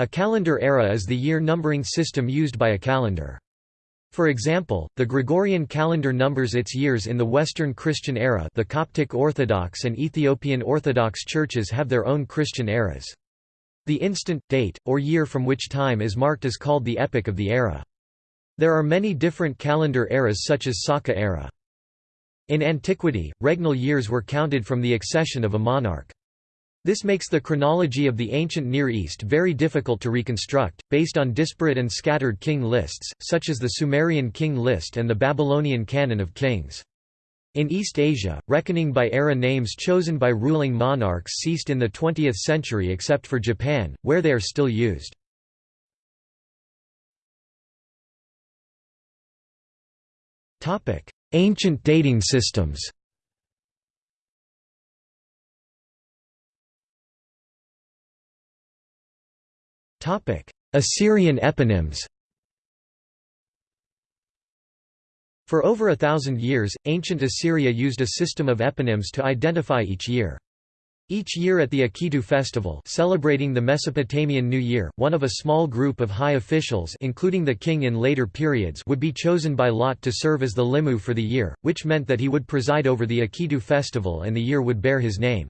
A calendar era is the year numbering system used by a calendar. For example, the Gregorian calendar numbers its years in the Western Christian era the Coptic Orthodox and Ethiopian Orthodox churches have their own Christian eras. The instant, date, or year from which time is marked is called the epoch of the era. There are many different calendar eras such as Saka era. In antiquity, regnal years were counted from the accession of a monarch. This makes the chronology of the ancient Near East very difficult to reconstruct, based on disparate and scattered king lists, such as the Sumerian king list and the Babylonian canon of kings. In East Asia, reckoning by era names chosen by ruling monarchs ceased in the 20th century except for Japan, where they are still used. Ancient dating systems Assyrian eponyms For over a thousand years, ancient Assyria used a system of eponyms to identify each year. Each year at the Akitu festival celebrating the Mesopotamian New Year, one of a small group of high officials including the king in later periods would be chosen by lot to serve as the limu for the year, which meant that he would preside over the Akitu festival and the year would bear his name.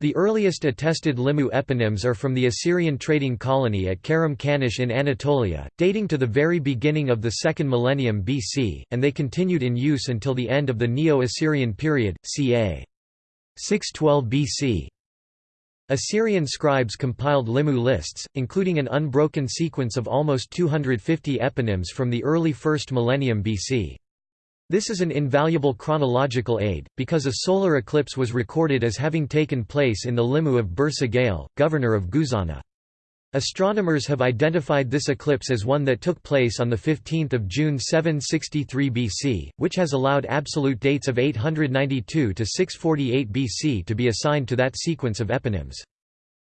The earliest attested Limu eponyms are from the Assyrian trading colony at Karum Kanesh in Anatolia, dating to the very beginning of the second millennium BC, and they continued in use until the end of the Neo-Assyrian period, ca. 612 BC. Assyrian scribes compiled Limu lists, including an unbroken sequence of almost 250 eponyms from the early 1st millennium BC. This is an invaluable chronological aid, because a solar eclipse was recorded as having taken place in the limu of Bur-Sagale, governor of Guzana. Astronomers have identified this eclipse as one that took place on 15 June 763 BC, which has allowed absolute dates of 892 to 648 BC to be assigned to that sequence of eponyms.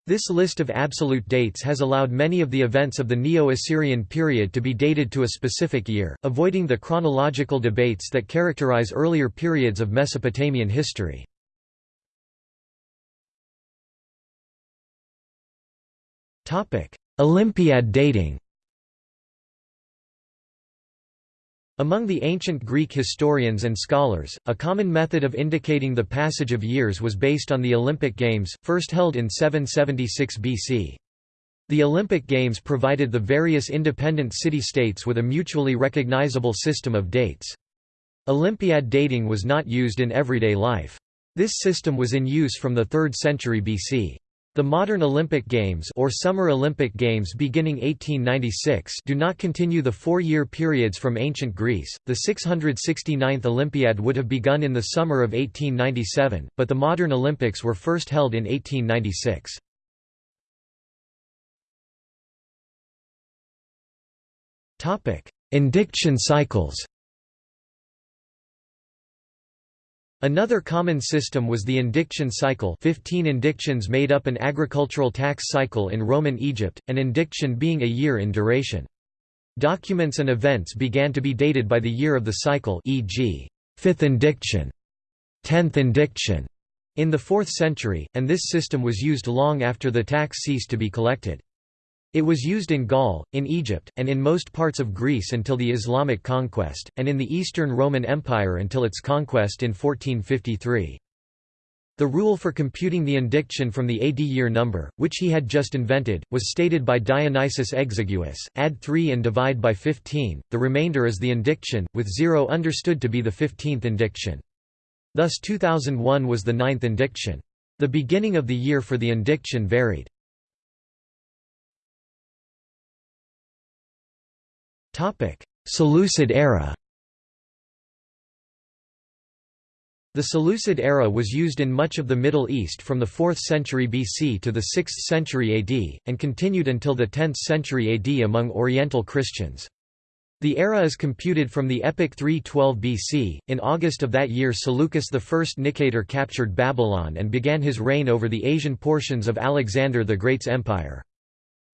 This list of absolute dates has allowed many of the events of the Neo-Assyrian period to be dated to a specific year, avoiding the chronological debates that characterize earlier periods of Mesopotamian history. Olympiad dating Among the ancient Greek historians and scholars, a common method of indicating the passage of years was based on the Olympic Games, first held in 776 BC. The Olympic Games provided the various independent city-states with a mutually recognizable system of dates. Olympiad dating was not used in everyday life. This system was in use from the 3rd century BC. The modern Olympic Games or Summer Olympic Games beginning 1896 do not continue the four-year periods from ancient Greece. The 669th Olympiad would have begun in the summer of 1897, but the modern Olympics were first held in 1896. Topic: Indiction cycles. Another common system was the indiction cycle 15 indictions made up an agricultural tax cycle in Roman Egypt, an indiction being a year in duration. Documents and events began to be dated by the year of the cycle e.g., 5th indiction, 10th indiction, in the 4th century, and this system was used long after the tax ceased to be collected. It was used in Gaul, in Egypt, and in most parts of Greece until the Islamic conquest, and in the Eastern Roman Empire until its conquest in 1453. The rule for computing the indiction from the AD year number, which he had just invented, was stated by Dionysius Exiguus, add 3 and divide by 15, the remainder is the indiction, with 0 understood to be the 15th indiction. Thus 2001 was the ninth indiction. The beginning of the year for the indiction varied. Seleucid era The Seleucid era was used in much of the Middle East from the 4th century BC to the 6th century AD, and continued until the 10th century AD among Oriental Christians. The era is computed from the epoch 312 BC. In August of that year, Seleucus I Nicator captured Babylon and began his reign over the Asian portions of Alexander the Great's empire.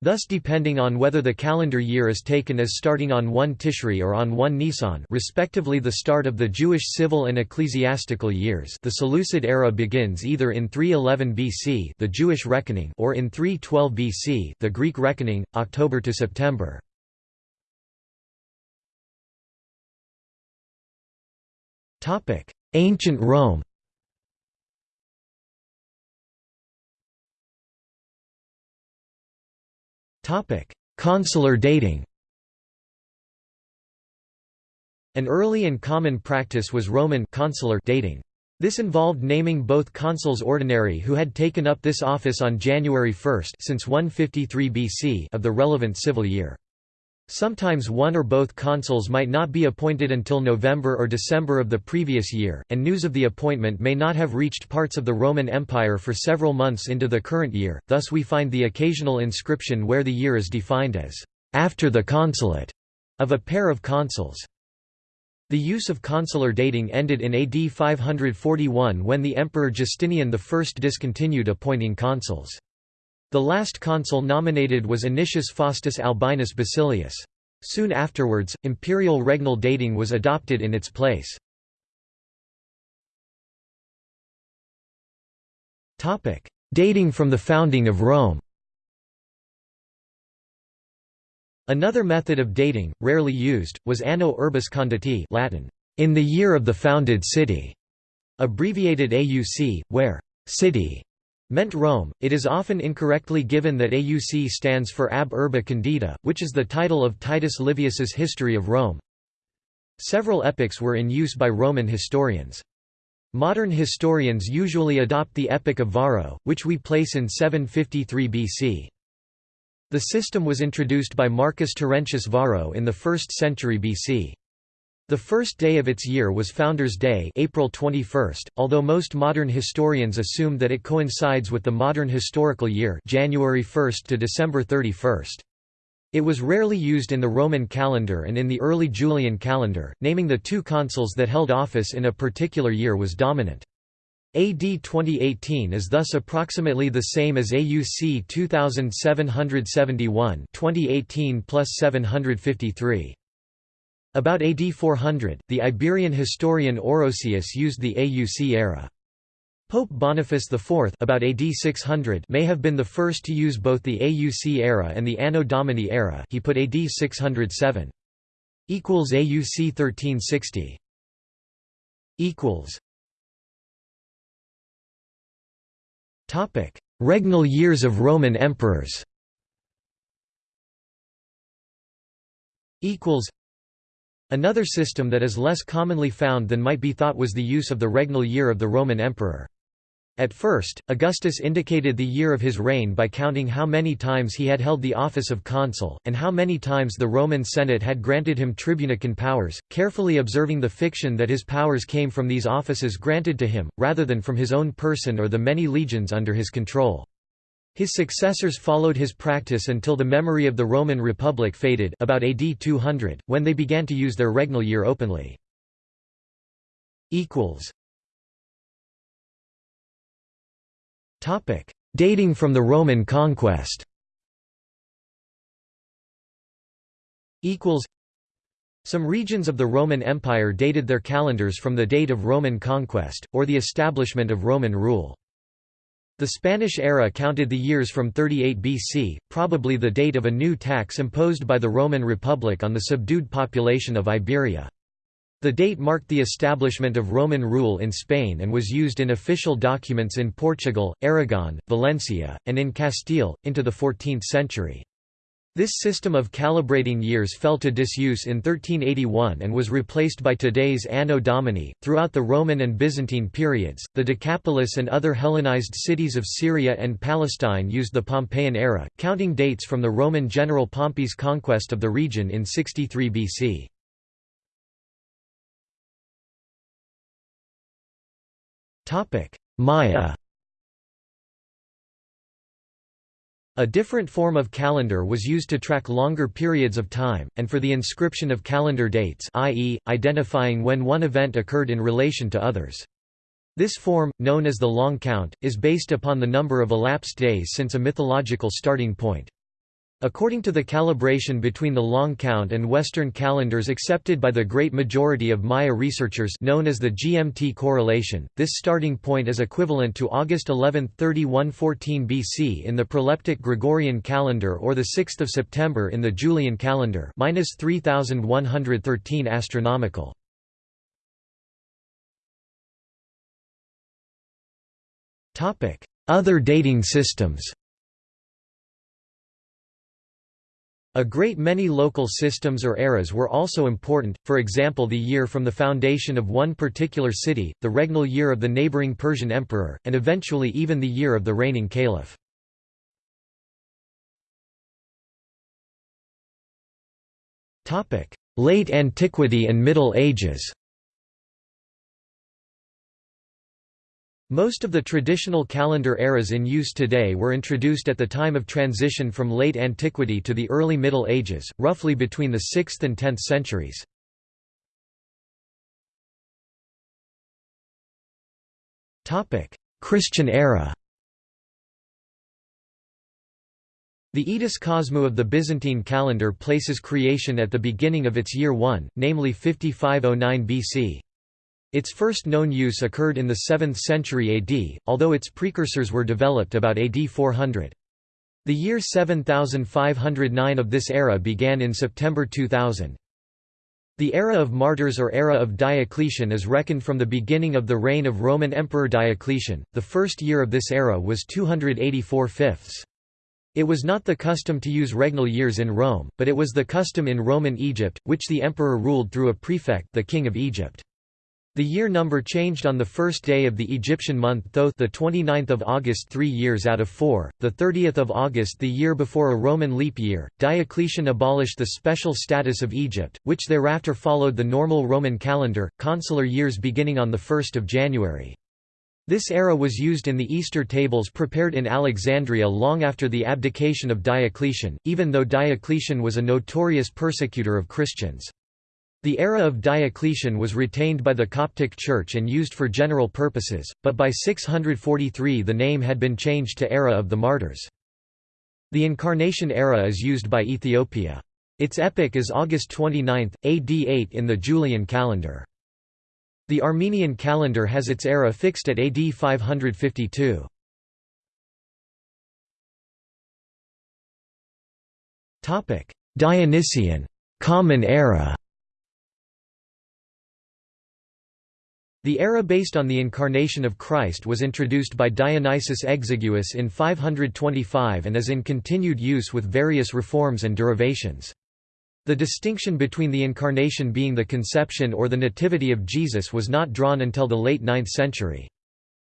Thus depending on whether the calendar year is taken as starting on 1 Tishri or on 1 Nisan respectively the start of the Jewish civil and ecclesiastical years the Seleucid era begins either in 311 BC the Jewish reckoning or in 312 BC the Greek reckoning, October to September. Ancient Rome Consular dating An early and common practice was Roman consular dating. This involved naming both consuls ordinary who had taken up this office on January 1 since 153 BC of the relevant civil year. Sometimes one or both consuls might not be appointed until November or December of the previous year, and news of the appointment may not have reached parts of the Roman Empire for several months into the current year, thus we find the occasional inscription where the year is defined as, "...after the consulate", of a pair of consuls. The use of consular dating ended in AD 541 when the Emperor Justinian I discontinued appointing consuls. The last consul nominated was Anicius Faustus Albinus Basilius. Soon afterwards, imperial regnal dating was adopted in its place. Dating from the founding of Rome Another method of dating, rarely used, was Anno Urbis Conditi Latin, in the year of the founded city, abbreviated AUC, where city meant Rome. It is often incorrectly given that AUC stands for Ab Urbe Condita, which is the title of Titus Livius's History of Rome. Several epochs were in use by Roman historians. Modern historians usually adopt the Epoch of Varro, which we place in 753 BC. The system was introduced by Marcus Terentius Varro in the 1st century BC. The first day of its year was Founders' Day April 21, although most modern historians assume that it coincides with the modern historical year January 1 to December 31. It was rarely used in the Roman calendar and in the early Julian calendar, naming the two consuls that held office in a particular year was dominant. AD 2018 is thus approximately the same as AUC 2771 2018 plus 753. About AD 400, the Iberian historian Orosius used the AUC era. Pope Boniface IV about AD 600 may have been the first to use both the AUC era and the Anno Domini era he put AD 607. AUC 1360 Regnal years of Roman emperors Another system that is less commonly found than might be thought was the use of the regnal year of the Roman emperor. At first, Augustus indicated the year of his reign by counting how many times he had held the office of consul, and how many times the Roman Senate had granted him tribunican powers, carefully observing the fiction that his powers came from these offices granted to him, rather than from his own person or the many legions under his control. His successors followed his practice until the memory of the Roman Republic faded about AD 200, when they began to use their regnal year openly. Dating from the Roman conquest Some regions of the Roman Empire dated their calendars from the date of Roman conquest, or the establishment of Roman rule. The Spanish era counted the years from 38 BC, probably the date of a new tax imposed by the Roman Republic on the subdued population of Iberia. The date marked the establishment of Roman rule in Spain and was used in official documents in Portugal, Aragon, Valencia, and in Castile, into the 14th century. This system of calibrating years fell to disuse in 1381 and was replaced by today's Anno Domini. Throughout the Roman and Byzantine periods, the Decapolis and other Hellenized cities of Syria and Palestine used the Pompeian era, counting dates from the Roman general Pompey's conquest of the region in 63 BC. Topic: Maya A different form of calendar was used to track longer periods of time, and for the inscription of calendar dates i.e., identifying when one event occurred in relation to others. This form, known as the long count, is based upon the number of elapsed days since a mythological starting point. According to the calibration between the long count and Western calendars accepted by the great majority of Maya researchers known as the GMT correlation, this starting point is equivalent to August 11, 3114 BC in the proleptic Gregorian calendar or 6 September in the Julian calendar minus 3113 astronomical. Other dating systems A great many local systems or eras were also important, for example the year from the foundation of one particular city, the regnal year of the neighboring Persian emperor, and eventually even the year of the reigning caliph. Late Antiquity and Middle Ages Most of the traditional calendar eras in use today were introduced at the time of transition from late antiquity to the early Middle Ages, roughly between the 6th and 10th centuries. Christian era The Etos Kosmou of the Byzantine calendar places creation at the beginning of its year 1, namely 5509 BC. Its first known use occurred in the 7th century AD, although its precursors were developed about AD 400. The year 7509 of this era began in September 2000. The era of martyrs or era of Diocletian is reckoned from the beginning of the reign of Roman Emperor Diocletian. The first year of this era was 284 fifths. It was not the custom to use regnal years in Rome, but it was the custom in Roman Egypt, which the emperor ruled through a prefect the king of Egypt. The year number changed on the first day of the Egyptian month Thoth the 29th of August 3 years out of 4, the 30th of August the year before a Roman leap year. Diocletian abolished the special status of Egypt, which thereafter followed the normal Roman calendar, consular years beginning on the 1st of January. This era was used in the Easter tables prepared in Alexandria long after the abdication of Diocletian, even though Diocletian was a notorious persecutor of Christians. The era of Diocletian was retained by the Coptic Church and used for general purposes, but by 643 the name had been changed to Era of the Martyrs. The Incarnation era is used by Ethiopia. Its epoch is August 29, AD 8 in the Julian calendar. The Armenian calendar has its era fixed at AD 552. Dionysian common era The era based on the incarnation of Christ was introduced by Dionysius Exiguus in 525 and is in continued use with various reforms and derivations. The distinction between the incarnation being the conception or the nativity of Jesus was not drawn until the late 9th century.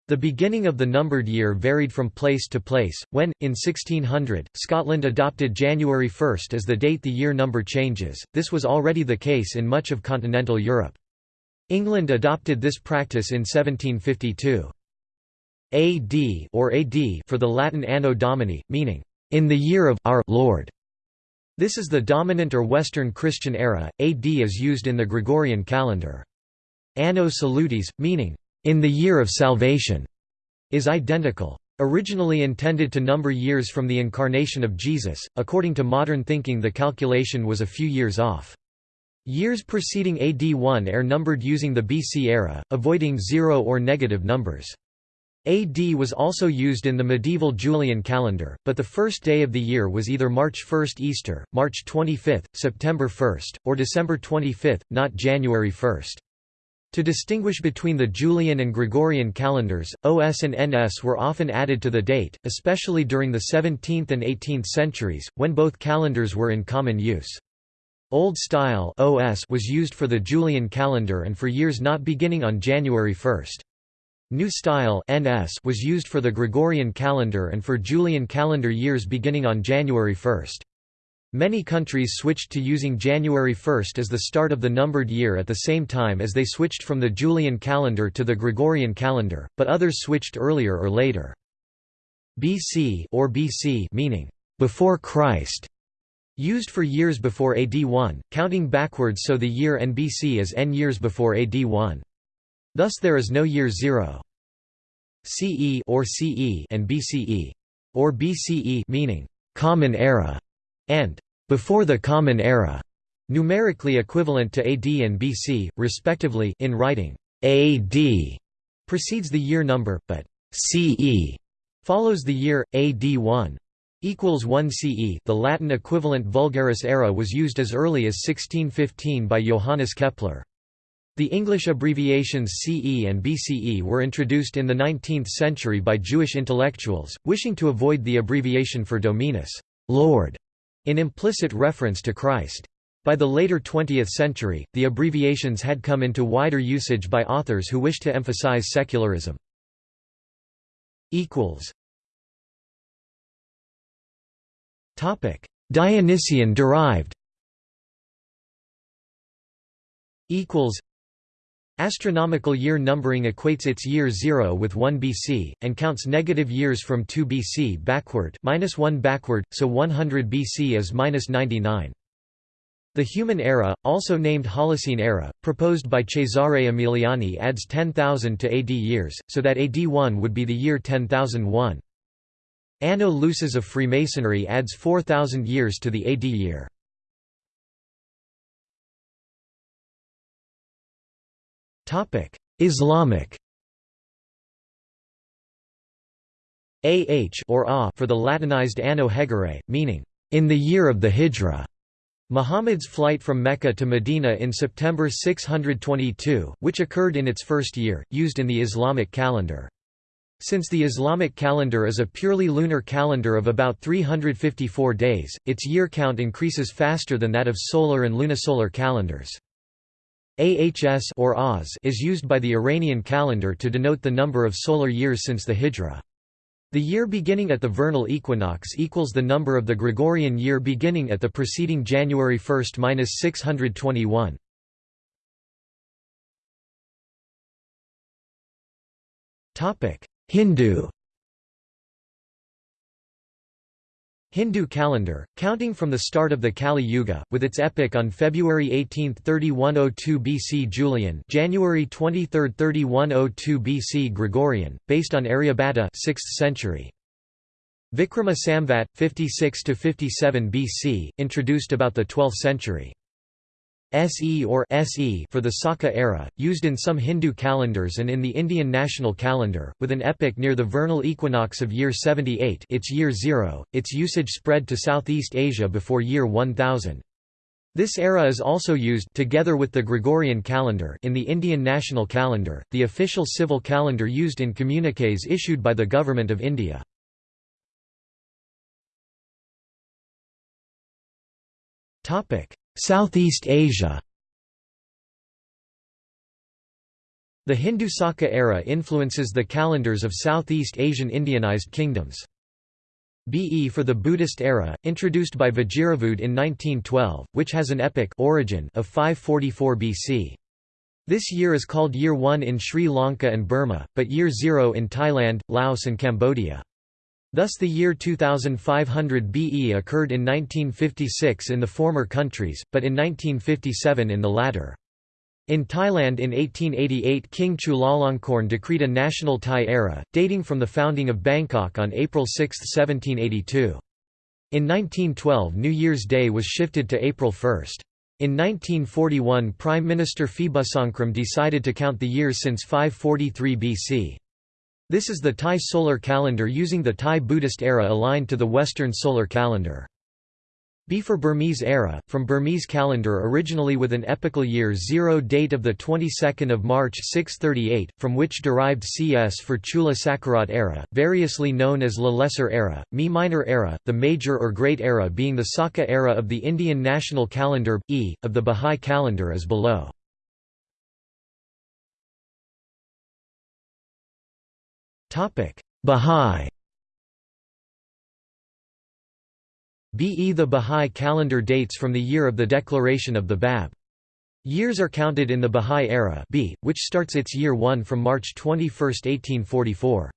The beginning of the numbered year varied from place to place, when, in 1600, Scotland adopted January 1 as the date the year number changes, this was already the case in much of continental Europe. England adopted this practice in 1752. AD or AD for the Latin Anno Domini, meaning, in the year of our Lord. This is the dominant or Western Christian era. AD is used in the Gregorian calendar. Anno Salutis, meaning, in the year of salvation, is identical. Originally intended to number years from the incarnation of Jesus, according to modern thinking the calculation was a few years off. Years preceding AD 1 are numbered using the BC era, avoiding zero or negative numbers. AD was also used in the medieval Julian calendar, but the first day of the year was either March 1 Easter, March 25, September 1, or December 25, not January 1. To distinguish between the Julian and Gregorian calendars, OS and NS were often added to the date, especially during the 17th and 18th centuries, when both calendars were in common use. Old Style OS was used for the Julian calendar and for years not beginning on January 1. New Style NS was used for the Gregorian calendar and for Julian calendar years beginning on January 1. Many countries switched to using January 1 as the start of the numbered year at the same time as they switched from the Julian calendar to the Gregorian calendar, but others switched earlier or later. BC or BC meaning before Christ Used for years before AD 1, counting backwards so the year NBC is n years before AD 1. Thus there is no year 0. CE or CE and BCE or BCE meaning common era and before the Common Era, numerically equivalent to AD and BC, respectively in writing, AD precedes the year number, but CE follows the year, AD 1 equals 1 CE. The Latin equivalent Vulgaris era was used as early as 1615 by Johannes Kepler. The English abbreviations CE and BCE were introduced in the 19th century by Jewish intellectuals, wishing to avoid the abbreviation for Dominus, Lord, in implicit reference to Christ. By the later 20th century, the abbreviations had come into wider usage by authors who wished to emphasize secularism. Dionysian derived equals Astronomical year numbering equates its year 0 with 1 BC, and counts negative years from 2 BC backward minus 1 backward, so 100 BC is minus 99. The Human Era, also named Holocene Era, proposed by Cesare Emiliani adds 10,000 to AD years, so that AD 1 would be the year 10001. Anno Lucis of Freemasonry adds 4,000 years to the AD year. Islamic AH or ah for the Latinized Anno Hegira, meaning, in the year of the Hijra. Muhammad's flight from Mecca to Medina in September 622, which occurred in its first year, used in the Islamic calendar. Since the Islamic calendar is a purely lunar calendar of about 354 days, its year count increases faster than that of solar and lunisolar calendars. AHS or Oz is used by the Iranian calendar to denote the number of solar years since the Hijra. The year beginning at the vernal equinox equals the number of the Gregorian year beginning at the preceding January 1–621. Hindu Hindu calendar, counting from the start of the Kali Yuga, with its epoch on February 18, 3102 BC Julian January 23, 3102 BC Gregorian, based on Aryabhata 6th century. Vikrama Samvat, 56–57 BC, introduced about the 12th century. SE or SE for the Saka era, used in some Hindu calendars and in the Indian national calendar, with an epoch near the vernal equinox of year 78 its year 0, its usage spread to Southeast Asia before year 1000. This era is also used together with the Gregorian calendar in the Indian national calendar, the official civil calendar used in communiques issued by the Government of India. Topic: Southeast Asia The Hindu Saka era influences the calendars of Southeast Asian Indianized kingdoms. BE for the Buddhist era, introduced by Vajiravudh in 1912, which has an epic origin of 544 BC. This year is called Year 1 in Sri Lanka and Burma, but Year 0 in Thailand, Laos and Cambodia. Thus the year 2500 BE occurred in 1956 in the former countries, but in 1957 in the latter. In Thailand in 1888 King Chulalongkorn decreed a national Thai era, dating from the founding of Bangkok on April 6, 1782. In 1912 New Year's Day was shifted to April 1. In 1941 Prime Minister Phibunsongkhram decided to count the years since 543 BC. This is the Thai solar calendar using the Thai Buddhist era aligned to the Western solar calendar. B for Burmese era, from Burmese calendar originally with an epochal year 0 date of the 22nd of March 638, from which derived CS for Chula Sakarat era, variously known as La Lesser era, Mi Minor era, the major or great era being the Saka era of the Indian national calendar, E, of the Bahá'í calendar as below. Bahá'í BE The Bahá'í calendar dates from the year of the declaration of the Bab. Years are counted in the Bahá'í era B, which starts its year 1 from March 21, 1844.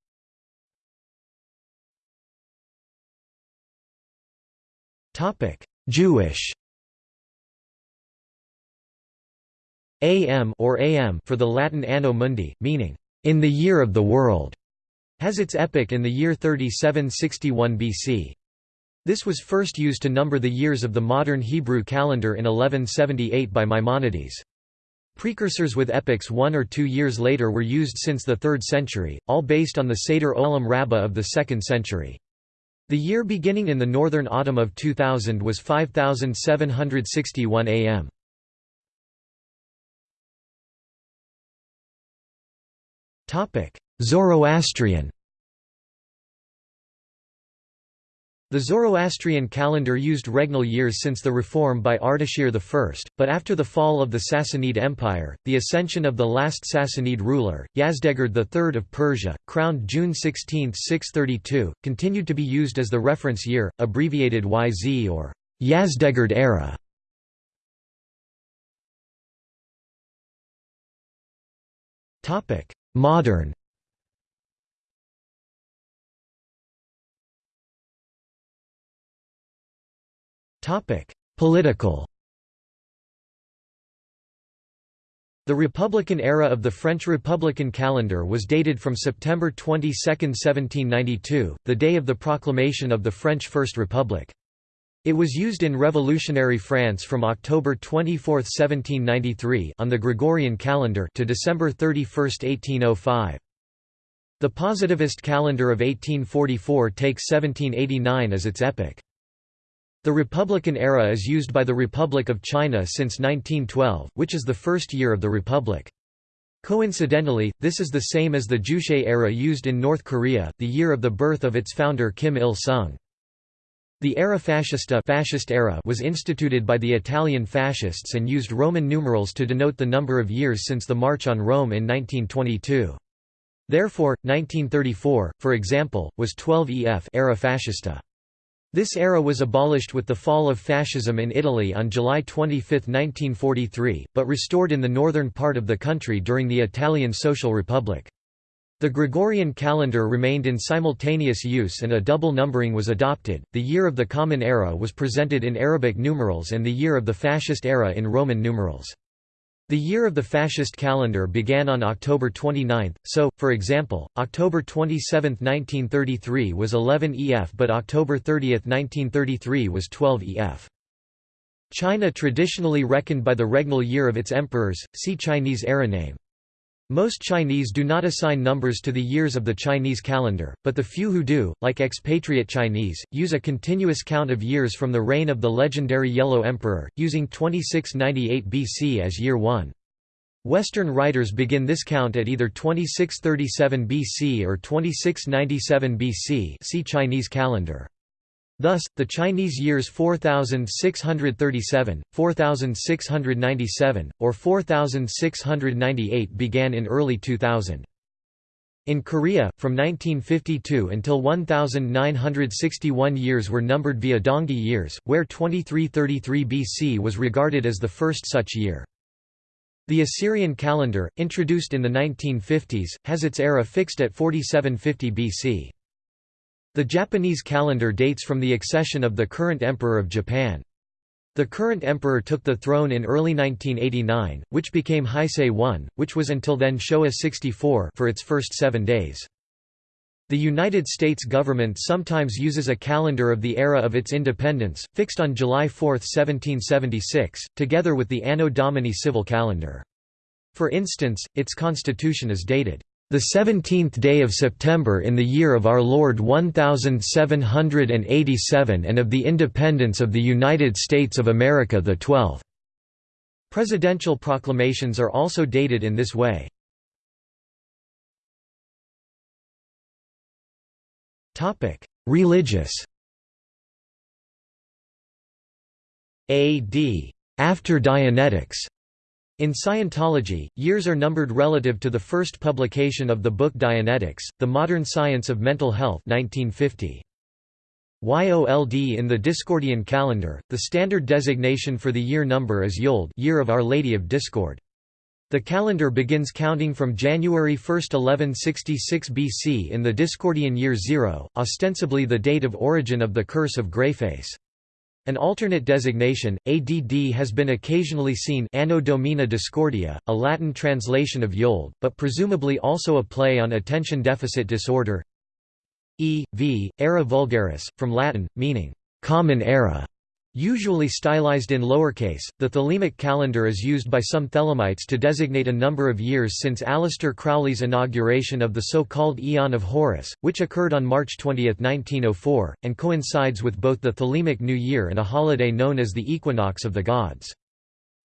Jewish AM or AM for the Latin Anno Mundi, meaning, in the year of the world has its epoch in the year 3761 BC. This was first used to number the years of the modern Hebrew calendar in 1178 by Maimonides. Precursors with epochs one or two years later were used since the 3rd century, all based on the Seder Olam Rabbah of the 2nd century. The year beginning in the northern autumn of 2000 was 5761 am. Zoroastrian The Zoroastrian calendar used regnal years since the reform by Ardashir I, but after the fall of the Sassanid Empire, the ascension of the last Sassanid ruler, Yazdegerd III of Persia, crowned June 16, 632, continued to be used as the reference year, abbreviated YZ or Yazdegerd era. Modern Political The Republican era of the French Republican calendar was dated from September 22, 1792, the day of the proclamation of the French First Republic. It was used in revolutionary France from October 24, 1793 on the Gregorian calendar to December 31, 1805. The positivist calendar of 1844 takes 1789 as its epoch. The Republican era is used by the Republic of China since 1912, which is the first year of the Republic. Coincidentally, this is the same as the Juche era used in North Korea, the year of the birth of its founder Kim Il-sung. The era fascista fascist era was instituted by the Italian fascists and used Roman numerals to denote the number of years since the March on Rome in 1922. Therefore, 1934, for example, was 12 EF era fascista. This era was abolished with the fall of fascism in Italy on July 25, 1943, but restored in the northern part of the country during the Italian Social Republic. The Gregorian calendar remained in simultaneous use and a double numbering was adopted. The year of the Common Era was presented in Arabic numerals and the year of the Fascist era in Roman numerals. The year of the fascist calendar began on October 29, so, for example, October 27, 1933 was 11 EF but October 30, 1933 was 12 EF. China traditionally reckoned by the regnal year of its emperors, see Chinese era name. Most Chinese do not assign numbers to the years of the Chinese calendar, but the few who do, like expatriate Chinese, use a continuous count of years from the reign of the legendary Yellow Emperor, using 2698 BC as year 1. Western writers begin this count at either 2637 BC or 2697 BC see Chinese calendar. Thus, the Chinese years 4637, 4697, or 4698 began in early 2000. In Korea, from 1952 until 1961 years were numbered via Dangi years, where 2333 BC was regarded as the first such year. The Assyrian calendar, introduced in the 1950s, has its era fixed at 4750 BC. The Japanese calendar dates from the accession of the current emperor of Japan. The current emperor took the throne in early 1989, which became Heisei 1, which was until then Showa 64 for its first seven days. The United States government sometimes uses a calendar of the era of its independence, fixed on July 4, 1776, together with the Anno Domini civil calendar. For instance, its constitution is dated the seventeenth day of September in the year of our Lord 1787 and of the independence of the United States of America the 12th. Presidential proclamations are also dated in this way. Religious AD after Dianetics in Scientology, years are numbered relative to the first publication of the book Dianetics, The Modern Science of Mental Health 1950. YOLD in the Discordian calendar, the standard designation for the year number is Yold year of Our Lady of Discord. The calendar begins counting from January 1, 1166 BC in the Discordian year 0, ostensibly the date of origin of the Curse of Greyface. An alternate designation, ADD has been occasionally seen Anno Domini Discordia, a Latin translation of Yold, but presumably also a play on attention deficit disorder E. V. Era vulgaris, from Latin, meaning, common era, usually stylized in lowercase. The Thelemic calendar is used by some Thelemites to designate a number of years since Aleister Crowley's inauguration of the so-called Aeon of Horus, which occurred on March 20, 1904, and coincides with both the Thelemic New Year and a holiday known as the Equinox of the Gods.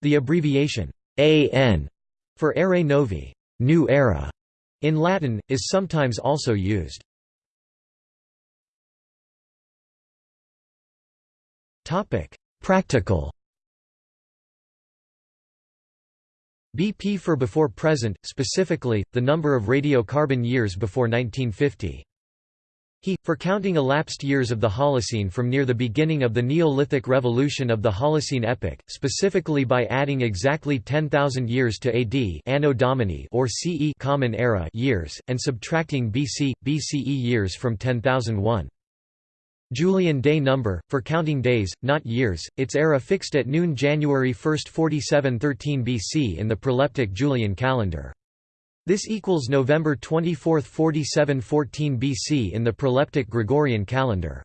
The abbreviation AN for Ere Novi, New Era, in Latin, is sometimes also used. Practical BP for before present, specifically, the number of radiocarbon years before 1950. He, for counting elapsed years of the Holocene from near the beginning of the Neolithic revolution of the Holocene epoch, specifically by adding exactly 10,000 years to AD Anno Domini or CE Common Era years, and subtracting BC, BCE years from 10,001. Julian day number, for counting days, not years, its era fixed at noon January 1 4713 BC in the proleptic Julian calendar. This equals November 24, 4714 BC in the proleptic Gregorian calendar.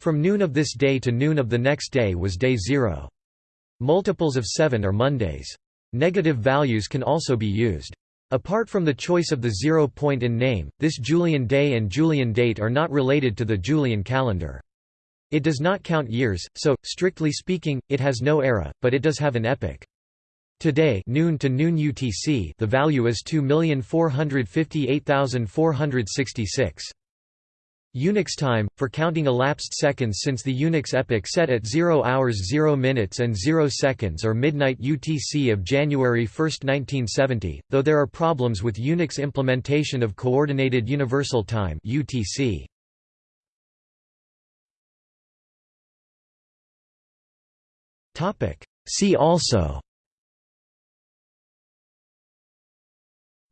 From noon of this day to noon of the next day was day zero. Multiples of 7 are Mondays. Negative values can also be used. Apart from the choice of the zero point in name, this Julian day and Julian date are not related to the Julian calendar. It does not count years, so, strictly speaking, it has no era, but it does have an epoch. Today noon to noon UTC the value is 2,458,466. Unix time, for counting elapsed seconds since the Unix epoch set at 0 hours 0 minutes and 0 seconds or midnight UTC of January 1, 1970, though there are problems with Unix implementation of Coordinated Universal Time UTC. See also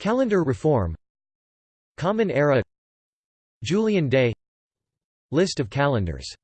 Calendar reform Common Era Julian Day. List of calendars